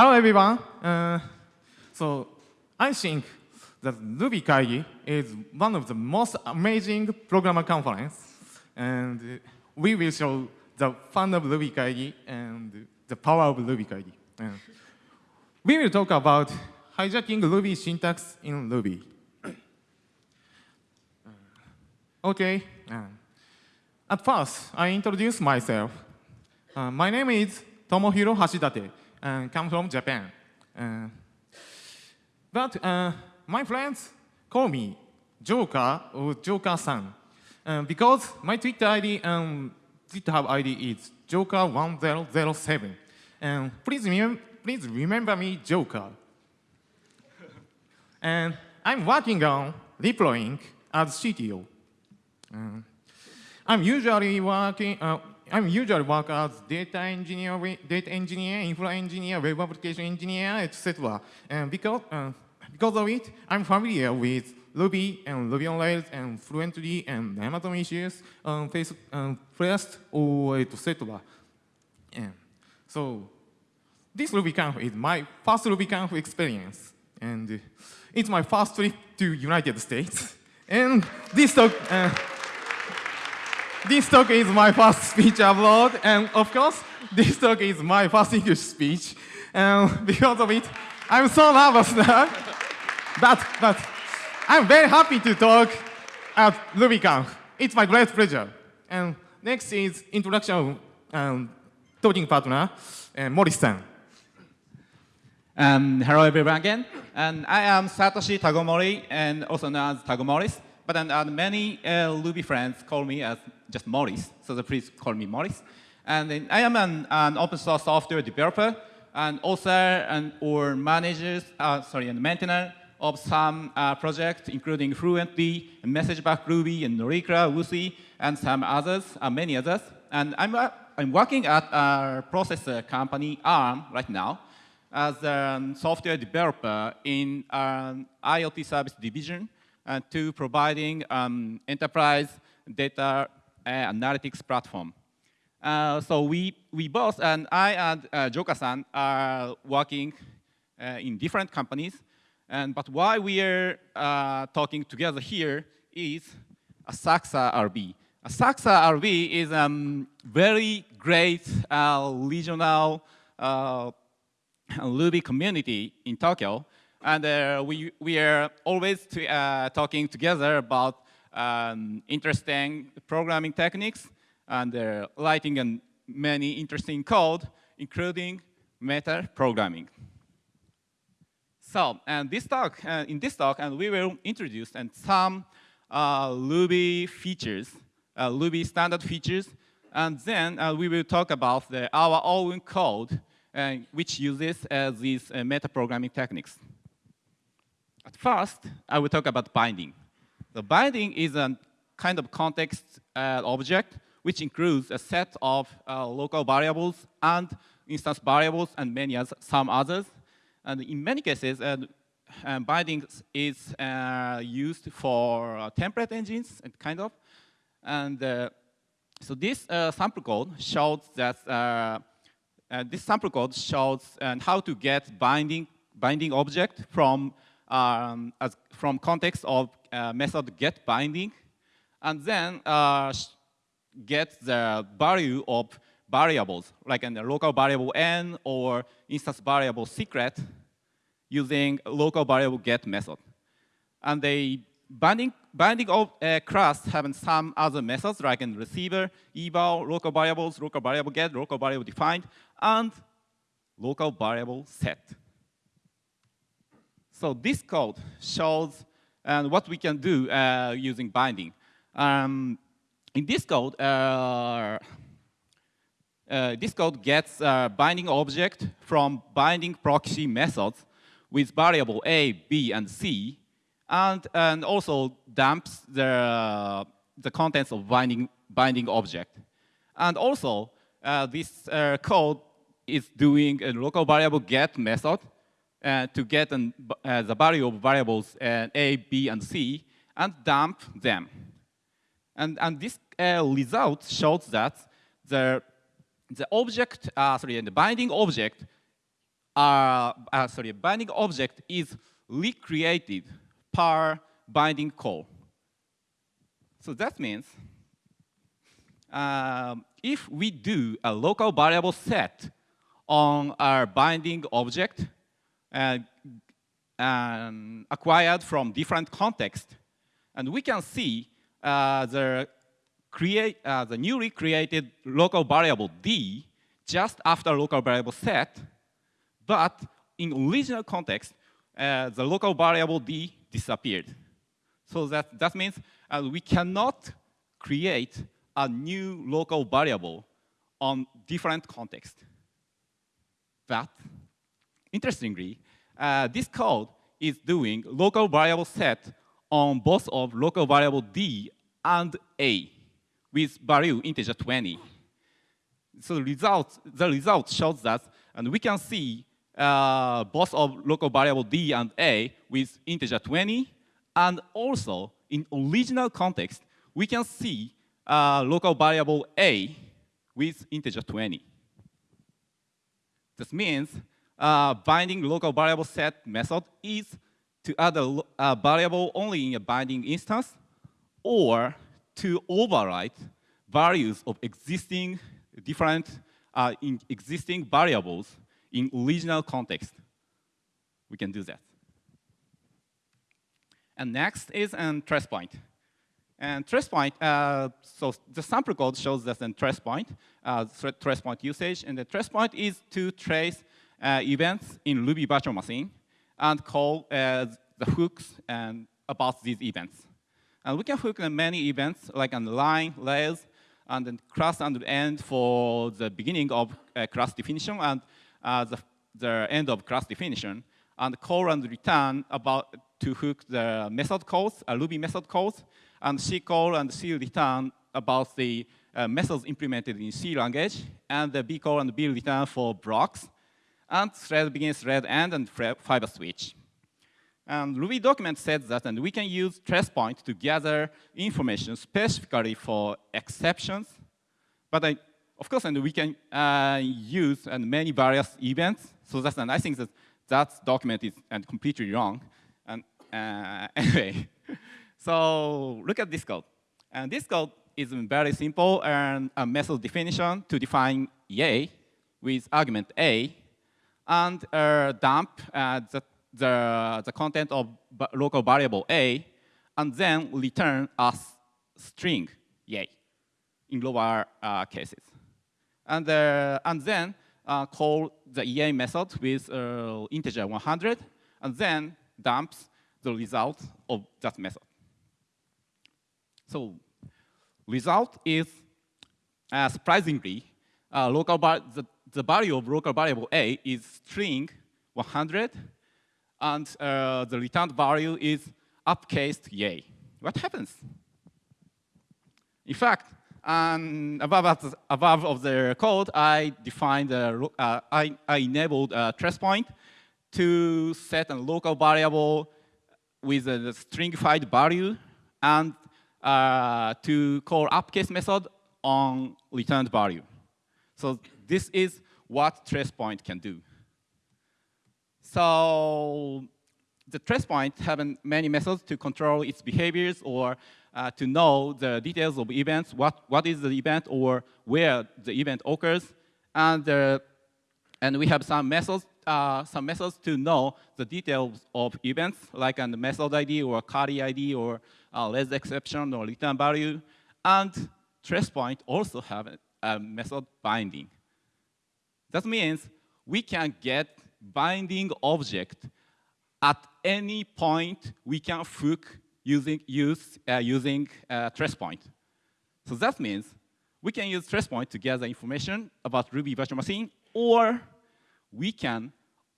Hello, everyone. Uh, so I think that Ruby Kaigi is one of the most amazing programmer conference, and we will show the fun of Ruby Kaigi and the power of Ruby Kaigi. Uh, we will talk about hijacking Ruby syntax in Ruby. okay. Uh, at first, I introduce myself. Uh, my name is Tomohiro Hashidate and come from Japan. Uh, but uh, my friends call me Joker or Joker-san uh, because my Twitter ID and GitHub ID is Joker1007. And please, remem please remember me Joker. and I'm working on deploying as CTO. Uh, I'm usually working, uh, I'm usually work as data engineer, data engineer, infra engineer, web application engineer, etc. And because, uh, because of it, I'm familiar with Ruby and Ruby on Rails and Fluentd and Amazon issues, um, face, um, First or etc. And so this RubyConf is my first RubyConf experience, and it's my first trip to United States. And this talk. Uh, this talk is my first speech abroad, and of course, this talk is my first English speech. And because of it, I'm so nervous now. but, but I'm very happy to talk at RubyConf. It's my great pleasure. And next is introduction um, talking partner, uh, Morris-san. Um, hello everyone again. And I am Satoshi Tagomori, and also known as Tagomoris. But then uh, many uh, Ruby friends call me as just Morris, so please call me Morris. And then I am an, an, open source software developer and author and or managers, uh, sorry, and maintainer of some uh, projects, including Fluentd, MessagePack Ruby, and Norikra, Woothee, and some others, uh, many others. And I'm, uh, I'm working at a processor company, ARM, right now, as a software developer in an IoT service division uh, to providing um, enterprise data analytics platform. Uh, so we, we both, and I and uh, Joker-san are working in different companies. And, but why we are talking together here is Asakusa RB. Asakusa RB is a um, very great uh, regional uh, Ruby community in Tokyo. And uh, we, we are always to, talking together about um, interesting programming techniques and uh, writing and many interesting code, including meta programming. So, and this talk, uh, in this talk, and we will introduce and some uh, Ruby features, uh, Ruby standard features, and then uh, we will talk about the, our own code, uh, which uses these meta programming techniques. At first, I will talk about binding. The binding is a kind of context uh, object which includes a set of uh, local variables and instance variables and many others, some others. And in many cases, uh, um, binding is uh, used for uh, template engines, and kind of. And uh, so this sample code shows that this sample code shows how to get binding binding object from um, as from context of uh, method get binding, and then uh, get the value of variables, like a local variable n or instance variable secret using local variable get method. And the binding, binding of a class having some other methods like in receiver, eval, local variables, local variable get, local variable defined, and local variable set. So this code shows and what we can do uh, using binding. Um, in this code, uh, uh, this code gets a binding object from binding proxy methods with variable a, b, and c, and, and also dumps the, the contents of binding, binding object. And also, uh, this uh, code is doing a local variable get method uh, to get an, uh, the value of variables uh, A, B, and C and dump them. And, and this uh, result shows that the, the object, uh, sorry, the binding object uh, uh, sorry, binding object is recreated per binding call. So that means um, if we do a local variable set on our binding object uh, um, acquired from different contexts, and we can see uh, the, create, uh, the newly created local variable d just after local variable set, but in original context, uh, the local variable d disappeared. So that, that means uh, we cannot create a new local variable on different context. But interestingly, uh, this code is doing local variable set on both of local variable d and a with value integer 20. So the result, the result shows that, and we can see uh, both of local variable d and a with integer 20, and also in original context, we can see uh, local variable a with integer 20. This means uh, binding local variable set method is to add a variable only in a binding instance or to overwrite values of existing different uh, in existing variables in original context. We can do that. And next is an trace point. And trace point, uh, so the sample code shows us a trace point, uh, trace point usage, and the trace point is to trace events in Ruby virtual machine and call uh, the hooks and about these events. And we can hook many events like on the line, layers, and then class and end for the beginning of uh, class definition and uh, the, the end of class definition, and call and return about to hook the method calls, uh, Ruby method calls, and C call and C return about the uh, methods implemented in C language, and the B call and B return for blocks, and thread begins thread end and fiber switch. And Ruby document says that, and we can use trace point to gather information specifically for exceptions. But I, of course, and we can uh, use and many various events. So that's, and I think that that document is and completely wrong. And uh, anyway, so look at this code. And this code is very simple and a method definition to define yay with argument a and uh, dump uh, the the, the content of local variable a, and then return a string, yay, in lower uh, cases. And, and then call the EA method with integer 100, and then dumps the result of that method. So result is, uh, surprisingly, uh, local the, the value of local variable a is string 100 and uh, the returned value is upcased yay. What happens? In fact, um, above, above of the code, I defined, a, uh, I, I enabled a trace point to set a local variable with a stringified value and uh, to call upcase method on returned value. So this is what TracePoint can do. So the trace point have many methods to control its behaviors or uh, to know the details of events, what, what is the event or where the event occurs. And, uh, and we have some methods, uh, some methods to know the details of events, like a method ID or callee ID or less exception or return value. And TracePoint also have a, a method binding. That means we can get binding object at any point we can hook using, use, uh, using uh, trace point. So that means we can use trace point to gather information about Ruby virtual machine, or we can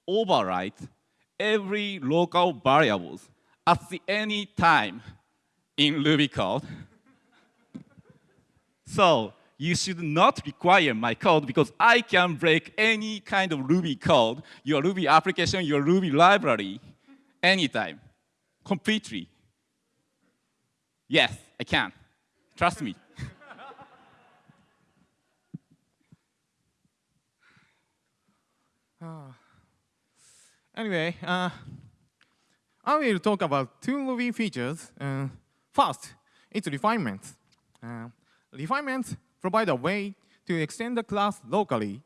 overwrite every local variables at the any time in Ruby code. so you should not require my code because I can break any kind of Ruby code, your Ruby application, your Ruby library, anytime, completely. Yes, I can. Trust me. Anyway, uh, I will talk about two Ruby features. Uh, first, it's refinements. Uh, refinements provide a way to extend the class locally.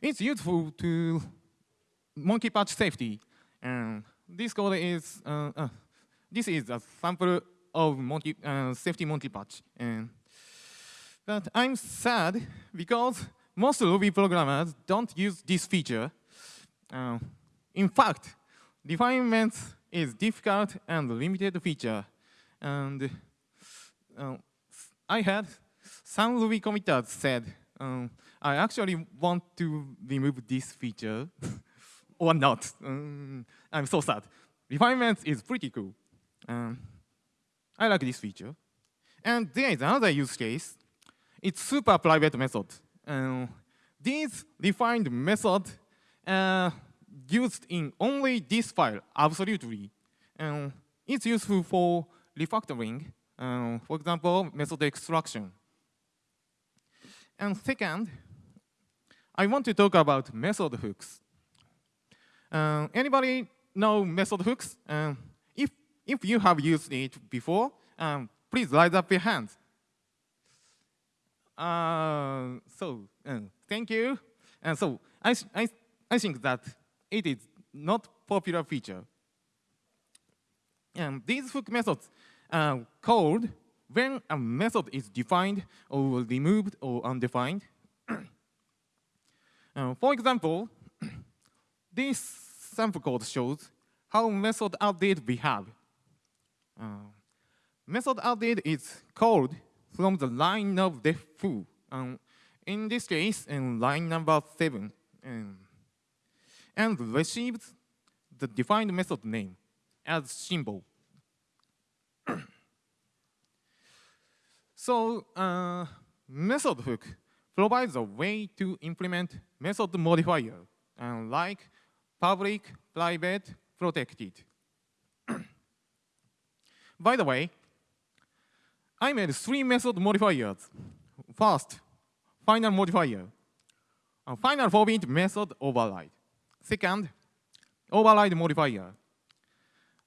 It's useful to monkey patch safety. And this code is uh, uh, this is a sample of monkey, uh, safety monkey patch. And, but I'm sad because most Ruby programmers don't use this feature. Uh, in fact, refinement is difficult and limited feature. And uh, I had some Ruby committers said, um, I actually want to remove this feature or not. Um, I'm so sad. Refinement is pretty cool. Um, I like this feature. And there is another use case. It's super private method. Um, this defined method uh, used in only this file, absolutely. Um, it's useful for refactoring, um, for example, method extraction. And second, I want to talk about method hooks. Um, anybody know method hooks? Um, if, if you have used it before, um, please raise up your hands. Uh, so, um, thank you. And so, I, I, I think that it is not popular feature. And these hook methods are called when a method is defined or removed or undefined. uh, for example, this sample code shows how method added behave. Uh, method added is called from the line of def foo. Um, in this case, in line number seven, um, and receives the defined method name as symbol. so uh, method hook provides a way to implement method modifier, uh, like public, private, protected. By the way, I made three method modifiers. First, final modifier. A final forbid method override. Second, override modifier.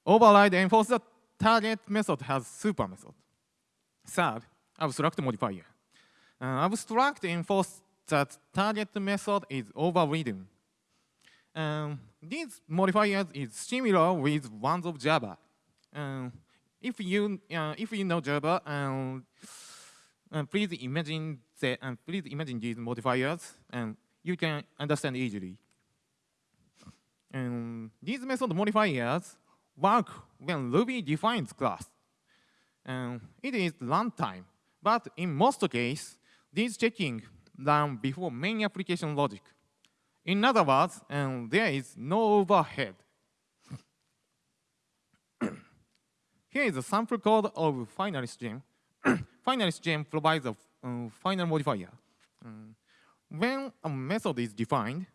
Override enforce the target method has super method. Third, abstract modifier. Uh, abstract enforce that target method is overridden. Um, these modifiers is similar with ones of Java. Um, if you uh, if you know Java, um, uh, please imagine the, uh, please imagine these modifiers, and you can understand easily. And these method modifiers work when Ruby defines class. And it is runtime, but in most cases, these checking done before main application logic. In other words, um, there is no overhead. Here is a sample code of finalist gem. finalist gem provides a um, final modifier. Um, when a method is defined,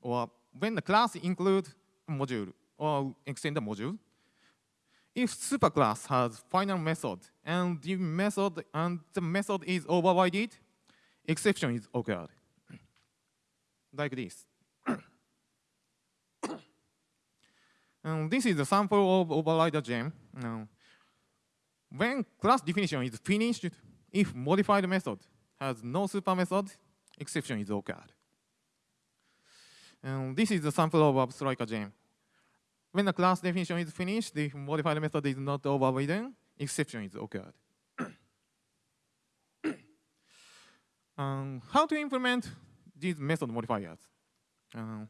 or when the class includes a module or extend a module, if superclass has final method and the method and the method is overridden, exception is occurred. like this. and this is a sample of overrider gem. Now, when class definition is finished, if modified method has no super method, exception is occurred. And this is a sample of abstract gem. When the class definition is finished, the modified method is not overridden, exception is occurred. um, how to implement these method modifiers? Um,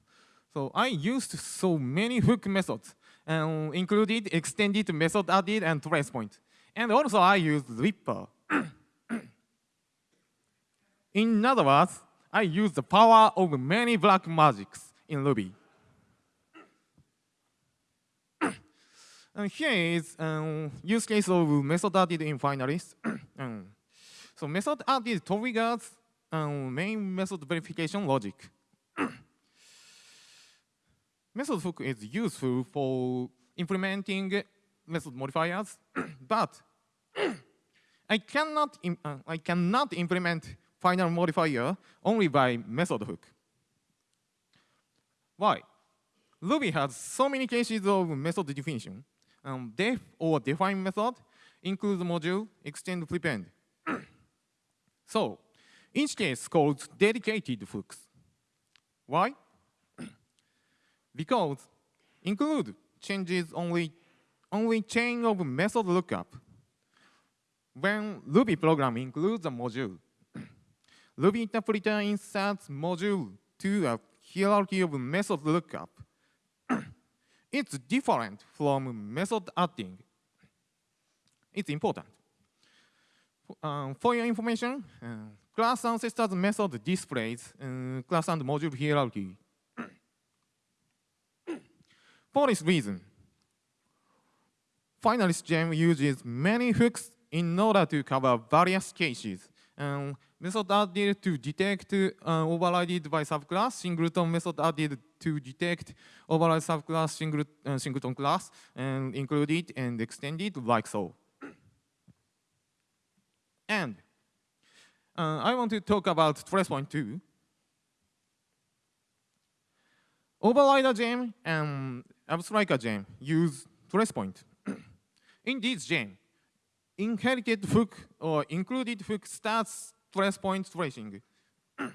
so I used so many hook methods, um, included extended method added and trace point. And also I used Ripper. In other words, I use the power of many black magics in Ruby. And here is um, use case of method added in finalist. um, so method added triggers um, main method verification logic. method hook is useful for implementing method modifiers, but I cannot uh, I cannot implement final modifier only by method hook. Why? Ruby has so many cases of method definition. Um, def or define method includes module, extend, prepend. so each case calls dedicated hooks. Why? because include changes only, only chain of method lookup. When Ruby program includes a module, Ruby interpreter inserts module to a hierarchy of method lookup. It's different from method adding. It's important. Um, for your information, uh, class ancestors method displays uh, class and module hierarchy. for this reason, finalist gem uses many hooks in order to cover various cases. Um, method added to detect uh, overrided by subclass, singleton method added to detect override subclass singlet, uh, singleton class, and include it and extend it like so. and uh, I want to talk about trace point two. Overrider gem and abstriker gem use trace point. In this gem, inherited hook or included hook starts trace point tracing.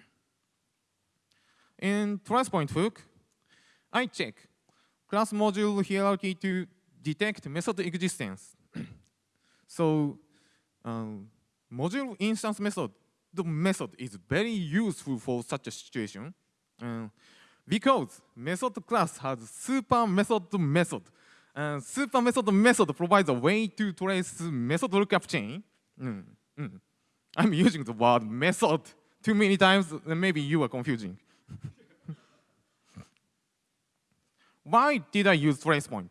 In trace point hook, I check class module hierarchy to detect method existence. so um, module instance method, the method is very useful for such a situation. Uh, because method class has super method method uh, super method method provides a way to trace method lookup chain. Mm, mm. I'm using the word method too many times, and maybe you are confusing. Why did I use tracepoint?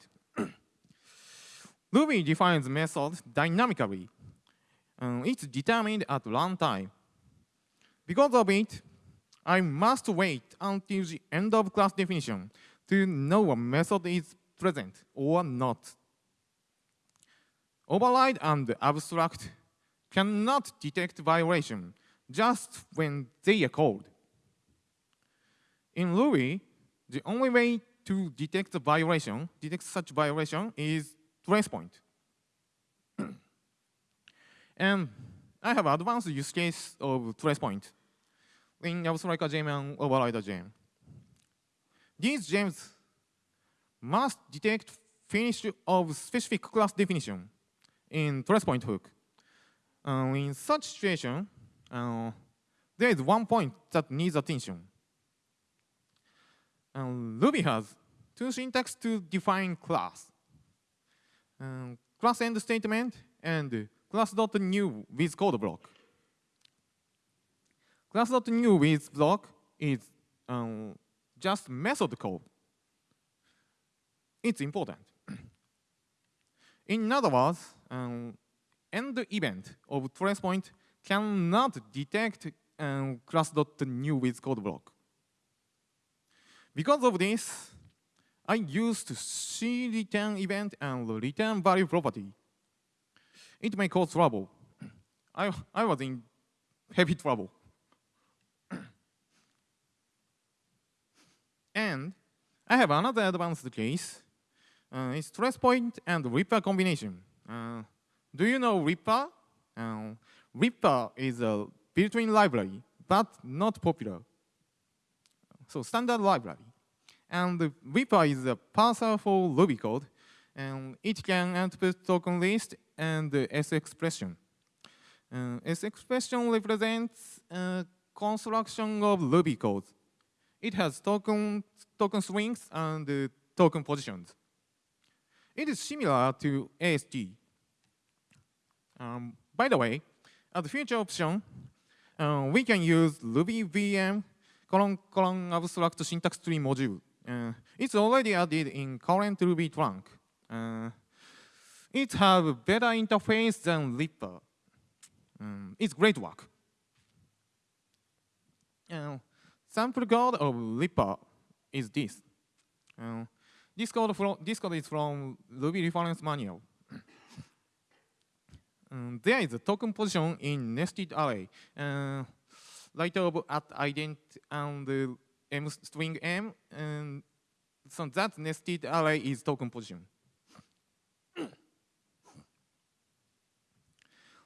Ruby defines method dynamically. Um, it's determined at runtime. Because of it, I must wait until the end of class definition to know a method is present or not. Override and abstract cannot detect violation just when they are called. In Ruby, the only way to detect the violation, detect such violation is trace point. and I have advanced use case of trace point in Abstriker gem and Overrider gem. These gems must detect finish of specific class definition in trace point hook. Uh, in such situation, uh, there is one point that needs attention. Um, Ruby has two syntax to define class. Um, class end statement and class dot new with code block. Class dot new with block is um, just method code it's important. In other words, um, end event of trace point cannot detect um, class.new with code block. Because of this, I used C return event and return value property. It may cause trouble. I, I was in heavy trouble. and I have another advanced case uh, it's trace point and Ripper combination. Uh, do you know Ripper? Uh, Ripper is a built-in library, but not popular. So standard library. And Ripper is a parser for Ruby code, and it can output token list and S expression. Uh, S expression represents construction of Ruby code. It has token, token strings and uh, token positions. It is similar to AST. Um, by the way, as a future option, uh, we can use Ruby VM colon colon abstract syntax tree module. Uh, it's already added in current Ruby trunk. Uh, it has a better interface than Ripper. Um, it's great work. Uh, sample code of Ripper is this. Uh, this code, this code is from Ruby reference manual. There is a token position in nested array. Uh, right of at ident and uh, m string m and so that nested array is token position.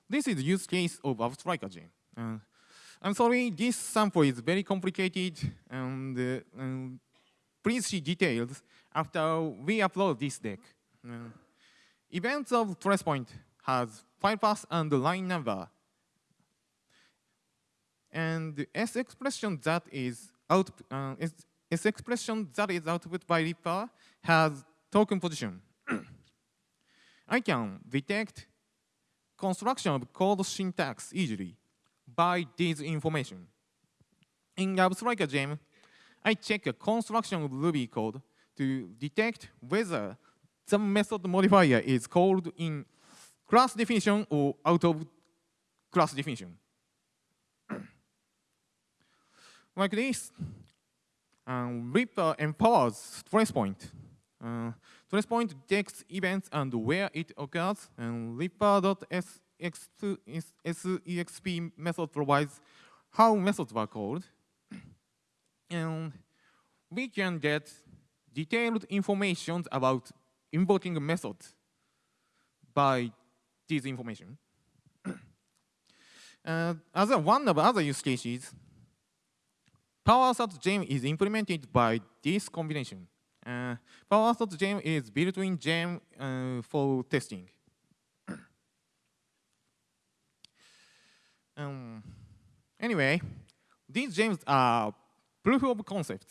this is the use case of Abstriker gem. Uh, I'm sorry, this sample is very complicated, and, uh, um, please see details after we upload this deck. Uh, events of trace point has file path and line number. And the S expression that is out, uh, is, S expression that is output by Ripper has token position. I can detect construction of code syntax easily by this information. In Abstriker gem, I check a construction of Ruby code to detect whether the method modifier is called in class definition or out of class definition. like this, um, Ripper empowers trace point. Uh, trace point detects events and where it occurs, and Ripper.sexp method provides how methods were called. And we can get detailed information about invoking a method by this information. uh, as a one of other use cases, PowerAssert gem is implemented by this combination. Uh, PowerAssert gem is built-in gem uh, for testing. um, anyway, these gems are proof of concept,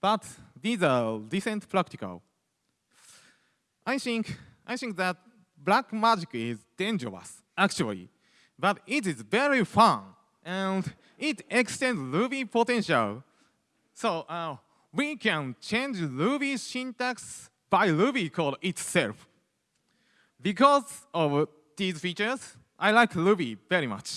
but these are decent practical. I think, I think that black magic is dangerous, actually, but it is very fun, and it extends Ruby potential. So uh, we can change Ruby syntax by Ruby code itself. Because of these features, I like Ruby very much.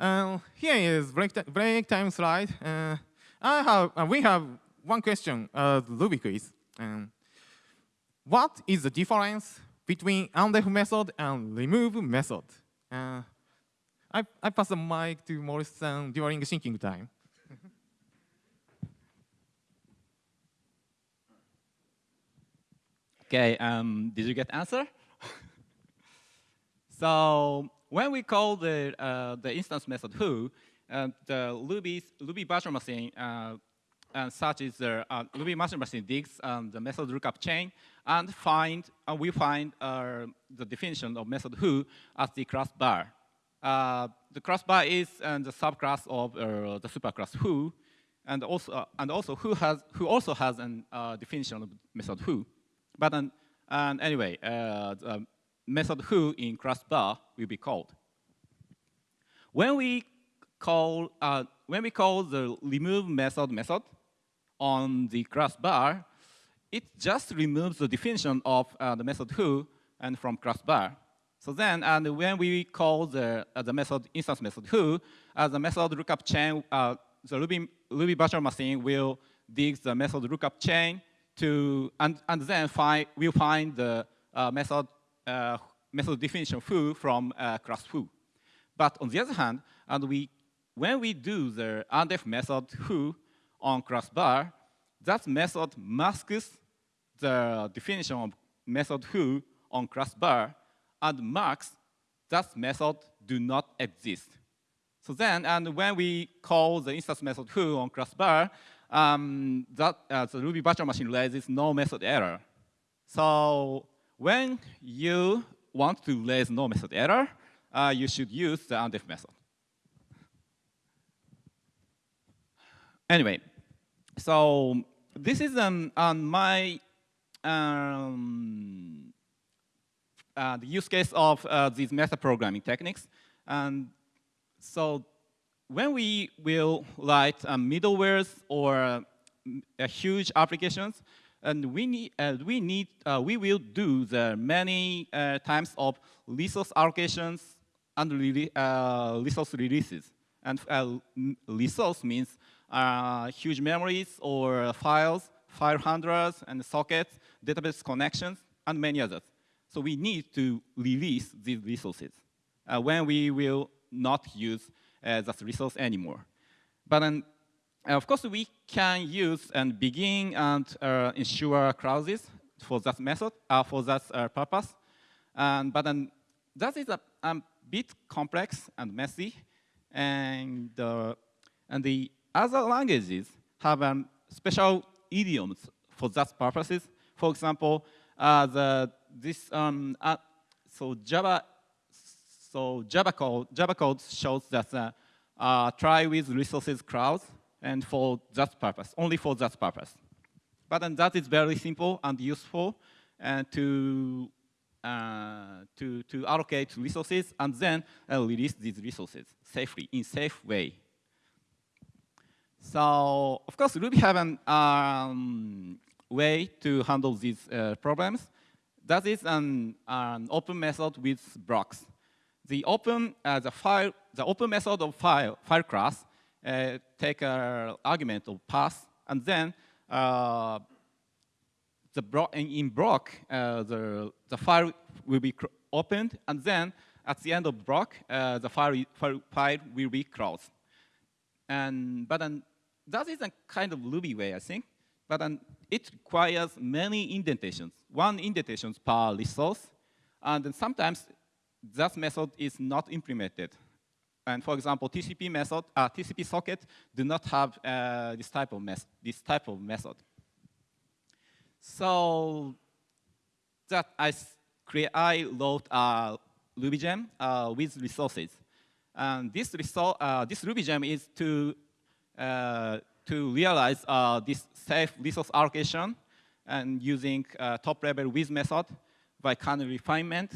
Uh, here is break, break time slide. Uh, I have, uh, we have one question, uh, Ruby quiz. Um, what is the difference between undef method and remove method? Uh, I, I pass the mic to Morris-san during thinking time. okay, um, did you get answer? so when we call the, uh, the instance method foo, uh, the Ruby, Ruby virtual machine uh, and such is the uh, Ruby master machine digs um, the method lookup chain and find uh, we find uh, the definition of method foo as the class bar. Uh, the class bar is uh, the subclass of uh, the superclass foo, and also and also foo has foo also has a definition of method foo. But um, and anyway, the method foo in class bar will be called. When we call when we call the remove method method, on the class bar, it just removes the definition of uh, the method foo and from class bar. So then, and when we call the, uh, the method instance method foo, uh, the method lookup chain, uh, the Ruby, Ruby virtual machine will dig the method lookup chain to, and, and then find, we'll find the uh, method, uh, method definition foo from uh, class foo. But on the other hand, and we, when we do the undef method foo, on class bar, that method masks the definition of method foo on class bar and marks that method do not exist. So then, and when we call the instance method foo on class bar, um, that uh, the Ruby virtual machine raises no method error. So when you want to raise no method error, uh, you should use the undef method. Anyway, so this is um, on my um, uh, the use case of uh, these meta programming techniques. And so when we will write uh, middlewares or uh, huge applications, and we need, uh, we need, uh, we will do the many times of resource allocations and resource releases. And resource means uh, huge memories or files, file handlers and sockets, database connections, and many others. So we need to release these resources uh, when we will not use uh, that resource anymore. But uh, of course, we can use and begin and uh, ensure clauses for that method, uh, for that purpose. And, but then that is a, a bit complex and messy. And, uh, and the other languages have um, special idioms for that purposes. For example, uh, the, this, um, uh, so Java, so Java code, Java code shows that uh, uh, try with resources clause and for that purpose, only for that purpose. But then that is very simple and useful and to, uh, to, to allocate resources and then uh, release these resources safely, in safe way. So, of course, Ruby have an um, way to handle these uh, problems. That is an, an open method with blocks. The open, uh, the file, the open method of file, file class uh, take an argument of path, and then uh, the block in block, uh, the the file will be opened, and then at the end of block, uh, the file, file file will be closed. And but then that is a kind of Ruby way, I think. But then it requires many indentations, one indentation per resource. And sometimes that method is not implemented. And for example, TCP method, uh, TCP socket do not have uh, this type of this type of method. So that I create, I wrote a Ruby gem uh, with resources. And this, uh, this Ruby gem is to to realize uh, this safe resource allocation and using uh, top level with method by kernel refinement.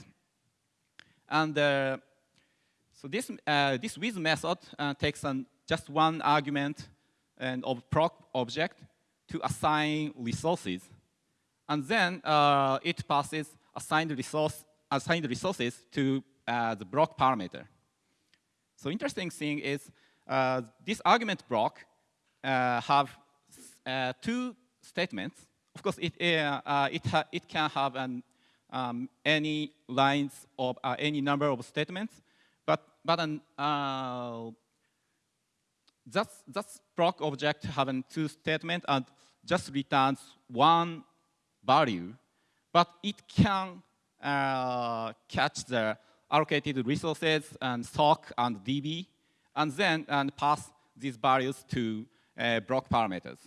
And uh, so this, uh, this with method uh, takes an, just one argument and of proc object to assign resources. And then uh, it passes assigned, resource, assigned resources to the block parameter. So interesting thing is this argument block uh, have uh, two statements. Of course, it, uh, it, it can have an, um, any lines of any number of statements, but, but an, that's, that's block object having two statements and just returns one value, but it can uh, catch the allocated resources and stock and DB, and then and pass these values to uh, block parameters.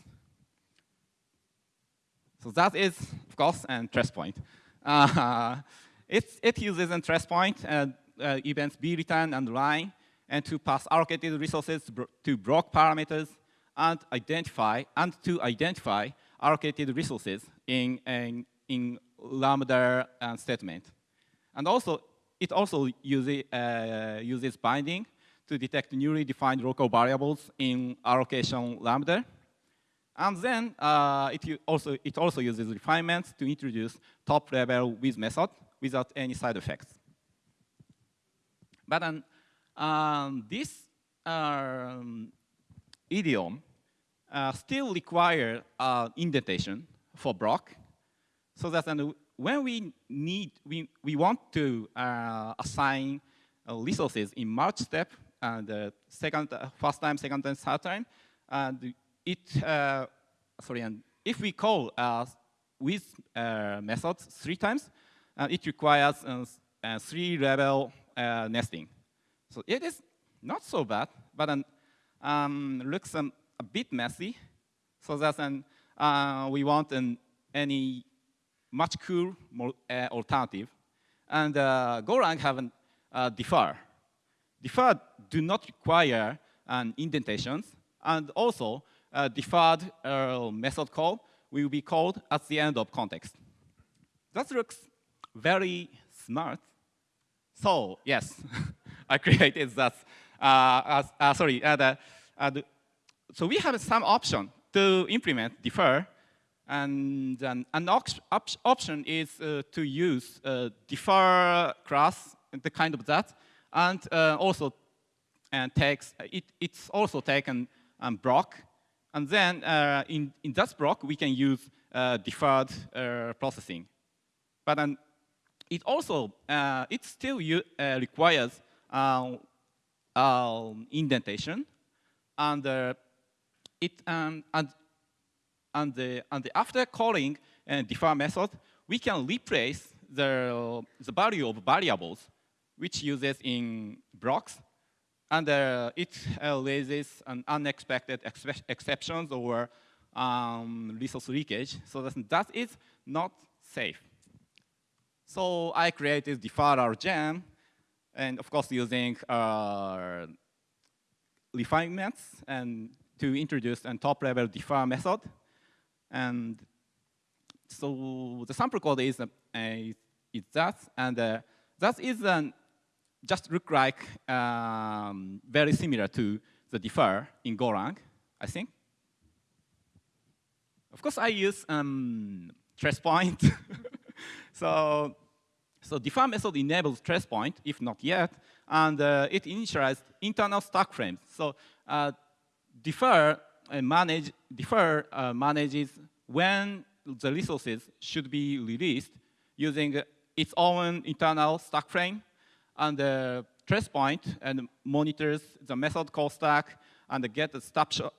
So that is, of course, an trace point. Uh, it, uses a trace point, uh, uh, events be returned and line, and to pass allocated resources to block parameters and identify and to identify allocated resources in, in, in Lambda statement. And also, it also uses, uh, uses binding to detect newly defined local variables in allocation lambda. And then uh, it, also, it also uses refinements to introduce top level with method without any side effects. But then um, this um, idiom uh, still require uh, indentation for block so that when we need, we, we want to uh, assign uh, resources in merge step and uh, second, uh, first time, second time, third time, and it, uh, sorry, and if we call uh, with uh, methods three times, uh, it requires three level nesting. So it is not so bad, but um, looks um, a bit messy. So that's an, we want an, any much cool alternative. And Golang have an defer. Deferred do not require an indentations, and also uh, deferred uh, method call will be called at the end of context. That looks very smart. So yes, I created that. Uh, uh sorry, uh, the, the, so we have some option to implement defer, and an, an op option is to use defer class, the kind of that, and uh, also and takes it, it's also taken um, block, and then uh, in in that block we can use uh, deferred uh, processing, but then it also uh, it still uh, requires um, indentation, and uh, it um, and and the and the after calling and defer method, we can replace the the value of variables which uses in blocks, and uh, it uh, raises an unexpected exceptions or um, resource leakage. So that, that is not safe. So I created deferral gem, and of course using uh, refinements and to introduce a top level defer method. And so the sample code is, uh, is that, and uh, that is an, just look like um, very similar to the defer in Golang, I think. Of course, I use um, trace point. so, so defer method enables trace point, if not yet, and uh, it initializes internal stack frames. So uh, defer uh, manage defer uh, manages when the resources should be released using its own internal stack frame and the trace point and monitors the method call stack and get the snapshot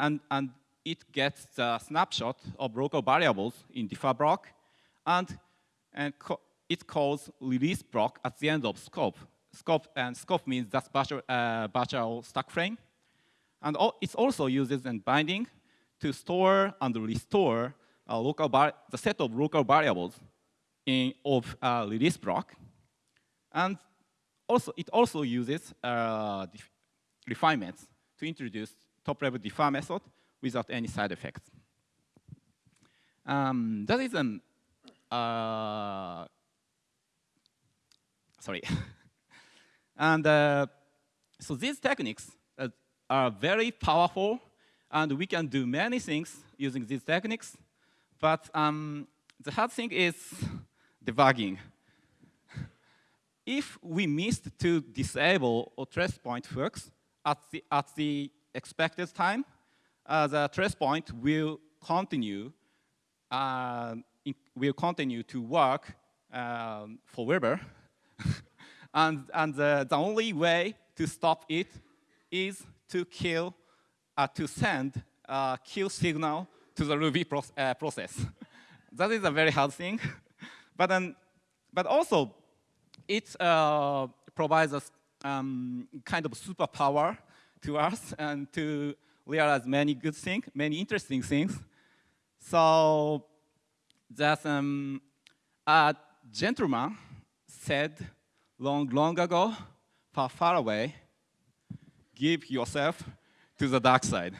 and, and it gets the snapshot of local variables in defer block and, and it calls release block at the end of scope. Scope and scope means that's virtual, uh, virtual stack frame. And it also uses a binding to store and restore a local the set of local variables in of uh, release block. And also, it also uses uh, refinements to introduce top-level defer method without any side effects. Um, that is an uh, sorry. and uh, so these techniques uh, are very powerful, and we can do many things using these techniques. But um, the hard thing is debugging. If we missed to disable or trace point hooks at the, at the expected time, uh, the trace point will continue uh, will continue to work um, forever. and and the, the only way to stop it is to kill, uh, to send a kill signal to the Ruby pro uh, process. that is a very hard thing. but, but also, it uh, provides us um, kind of superpower to us and to realize many good things, many interesting things. So that um, a gentleman said long, long ago, far, far away, give yourself to the dark side.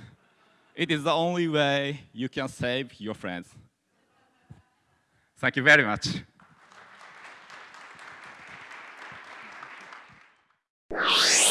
It is the only way you can save your friends. Thank you very much. you